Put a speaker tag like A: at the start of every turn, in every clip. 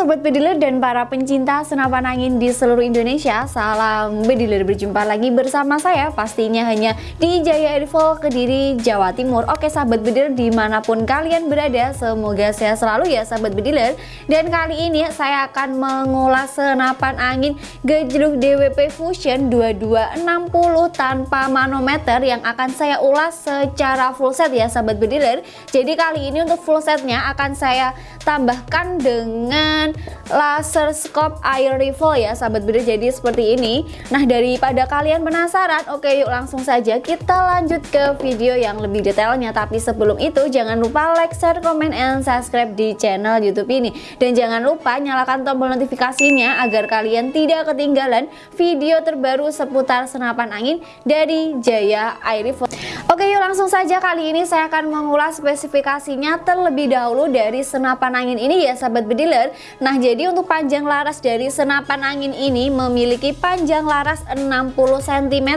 A: sobat bediler dan para pencinta senapan angin di seluruh Indonesia. Salam bediler berjumpa lagi bersama saya pastinya hanya di Jaya Airfall Kediri Jawa Timur. Oke sahabat bediler di mana pun kalian berada semoga sehat selalu ya sahabat bediler Dan kali ini saya akan mengulas senapan angin gejluk DWP Fusion 2260 tanpa manometer Yang akan saya ulas secara full set ya sahabat bediler Jadi kali ini untuk full setnya akan saya tambahkan dengan laser scope air rifle ya sahabat beda jadi seperti ini. Nah daripada kalian penasaran oke yuk langsung saja kita lanjut ke video yang lebih detailnya. Tapi sebelum itu jangan lupa like, share, comment, and subscribe di channel youtube ini. Dan jangan lupa nyalakan tombol notifikasinya agar kalian tidak ketinggalan video terbaru seputar senapan angin dari Jaya Air Rifle oke yuk langsung saja kali ini saya akan mengulas spesifikasinya terlebih dahulu dari senapan angin ini ya sahabat bediler Nah jadi untuk panjang laras dari senapan angin ini memiliki panjang laras 60 cm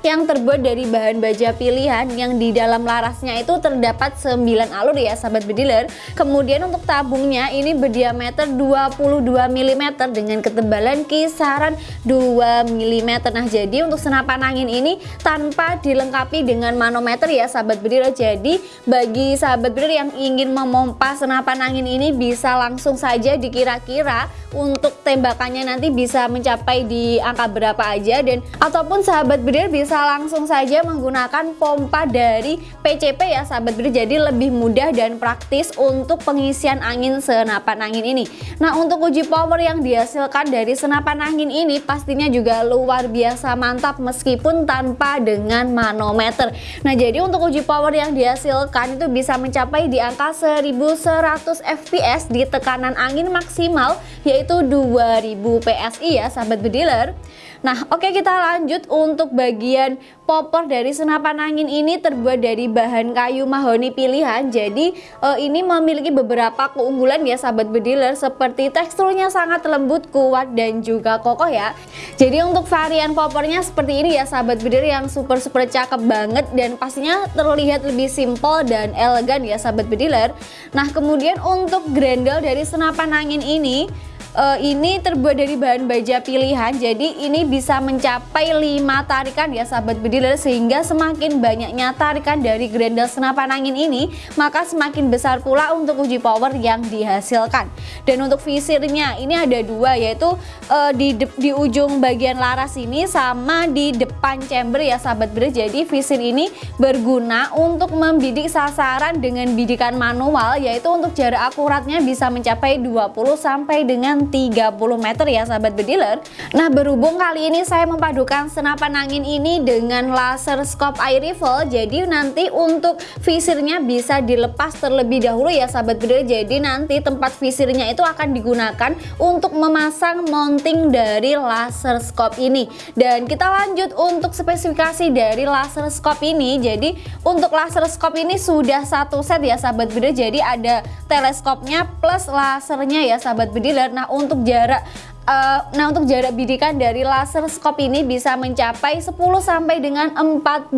A: yang terbuat dari bahan baja pilihan yang di dalam larasnya itu terdapat 9 alur ya sahabat bediler kemudian untuk tabungnya ini berdiameter 22 mm dengan ketebalan kisaran 2 mm nah jadi untuk senapan angin ini tanpa dilengkapi dengan manometer ya sahabat bediler jadi bagi sahabat bediler yang ingin memompa senapan angin ini bisa langsung saja dikira kira-kira untuk tembakannya nanti bisa mencapai di angka berapa aja. Dan ataupun sahabat bedir bisa langsung saja menggunakan pompa dari PCP ya sahabat bedir. Jadi lebih mudah dan praktis untuk pengisian angin senapan angin ini. Nah untuk uji power yang dihasilkan dari senapan angin ini pastinya juga luar biasa mantap meskipun tanpa dengan manometer nah jadi untuk uji power yang dihasilkan itu bisa mencapai di angka 1100 fps di tekanan angin maksimal yaitu 2000 PSI ya sahabat bediler Nah oke kita lanjut untuk bagian popor dari senapan angin ini terbuat dari bahan kayu mahoni pilihan. Jadi eh, ini memiliki beberapa keunggulan ya sahabat bediler seperti teksturnya sangat lembut kuat dan juga kokoh ya. Jadi untuk varian popornya seperti ini ya sahabat bediler yang super super cakep banget dan pastinya terlihat lebih simple dan elegan ya sahabat bediler. Nah kemudian untuk grendel dari senapan angin ini uh, ini terbuat dari bahan baja pilihan jadi ini bisa mencapai 5 tarikan ya sahabat bediler sehingga semakin banyaknya tarikan dari grendel senapan angin ini maka semakin besar pula untuk uji power yang dihasilkan. Dan untuk visirnya ini ada dua yaitu uh, di, di ujung bagian laras ini sama di depan chamber ya sahabat bediler jadi visir ini berguna untuk membidik sasaran dengan bidikan manual yaitu untuk jarak akuratnya bisa mencapai 20 sampai dengan 30 meter ya sahabat bediler. Nah berhubung kali ini saya memadukan senapan angin ini dengan laser scope air rifle Jadi nanti untuk visirnya bisa dilepas terlebih dahulu ya sahabat bediler. Jadi nanti tempat visirnya itu akan digunakan untuk memasang mounting dari laser scope ini. Dan kita lanjut untuk spesifikasi dari laser scope ini. Jadi untuk laser scope ini sudah satu set ya sahabat bediler. Jadi ada teleskopnya plus lasernya ya sahabat bediler. Nah untuk jarak Uh, nah untuk jarak bidikan dari laser scope ini bisa mencapai 10 sampai dengan 42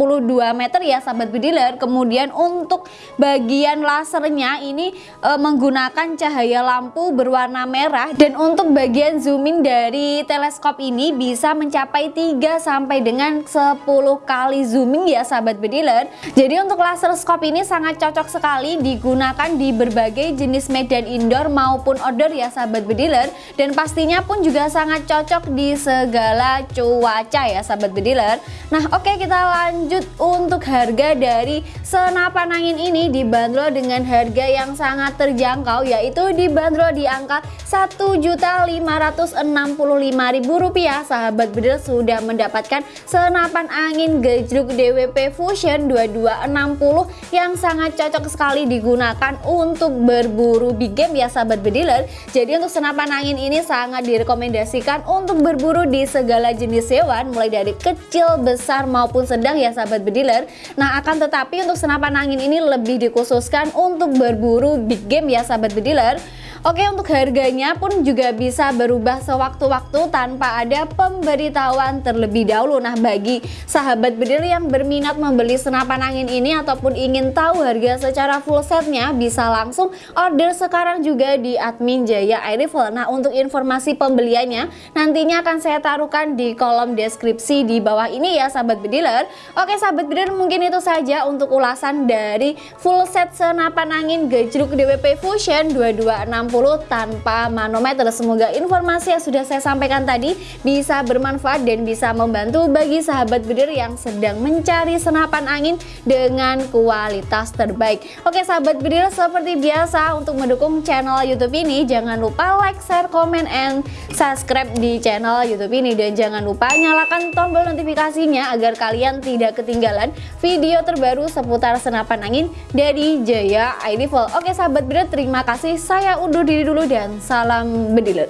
A: meter ya sahabat bediler. Kemudian untuk bagian lasernya ini uh, menggunakan cahaya lampu berwarna merah dan untuk bagian zooming dari teleskop ini bisa mencapai 3 sampai dengan 10 kali zooming ya sahabat bediler. Jadi untuk laser scope ini sangat cocok sekali digunakan di berbagai jenis medan indoor maupun outdoor ya sahabat bediler dan pastinya pun pun juga sangat cocok di segala cuaca ya sahabat bediler Nah oke okay, kita lanjut untuk harga dari senapan angin ini dibanderol dengan harga yang sangat terjangkau yaitu dibanderol di angka Rp1.565.000 sahabat bediler sudah mendapatkan senapan angin gejruk DWP Fusion 2260 yang sangat cocok sekali digunakan untuk berburu big game ya sahabat bediler jadi untuk senapan angin ini sangat direkomendasikan direkomendasikan untuk berburu di segala jenis hewan mulai dari kecil, besar maupun sedang ya sahabat bediler. Nah akan tetapi untuk senapan angin ini lebih dikhususkan untuk berburu big game ya sahabat bediler. Oke untuk harganya pun juga bisa berubah sewaktu-waktu tanpa ada pemberitahuan terlebih dahulu. Nah bagi sahabat bedil yang berminat membeli senapan angin ini ataupun ingin tahu harga secara full setnya bisa langsung order sekarang juga di admin Jaya Air Rifle Nah untuk informasi pembeliannya nantinya akan saya taruhkan di kolom deskripsi di bawah ini ya sahabat bediler. Oke sahabat bediler mungkin itu saja untuk ulasan dari full set senapan angin gejruk DWP Fusion 2260 tanpa manometer. Semoga informasi yang sudah saya sampaikan tadi bisa bermanfaat dan bisa membantu bagi sahabat bedir yang sedang mencari senapan angin dengan kualitas terbaik. Oke sahabat bedir seperti biasa untuk mendukung channel YouTube ini jangan lupa like, share, comment, and subscribe di channel YouTube ini dan jangan lupa nyalakan tombol notifikasinya agar kalian tidak ketinggalan video terbaru seputar senapan angin dari Jaya ID Oke sahabat bedir terima kasih saya undur diri dulu dan salam bediler